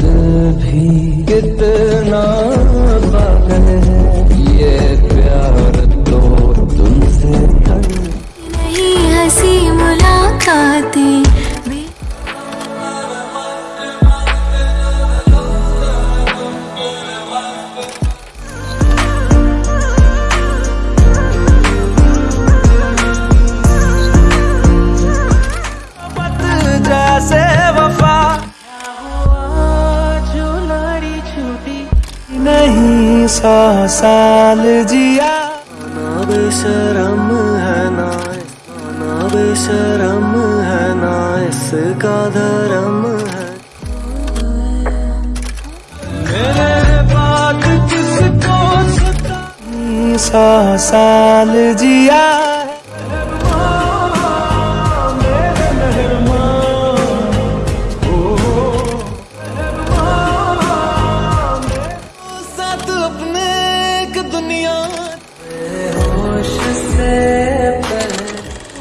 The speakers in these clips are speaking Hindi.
दिल भी कितना पागल है। ये प्यार तो तुमसे नहीं हँसी मुलाकातें नहीं सौ साल जिया। ना बेशरम है ना ना बेशरम है ना इसका धर्म है। मेरे किसको सौ साल जिया। साथ अपने एक दुनिया होश से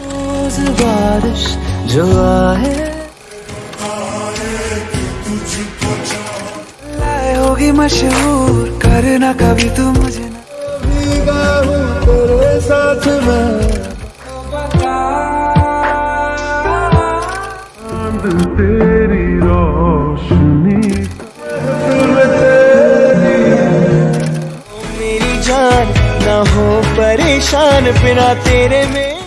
रोज बारिश जो आए। लाए होगी मशहूर करना कभी तू मुझे ना। भीगा हूँ तेरे साथ मैं तेरी ना हो परेशान बिना तेरे में।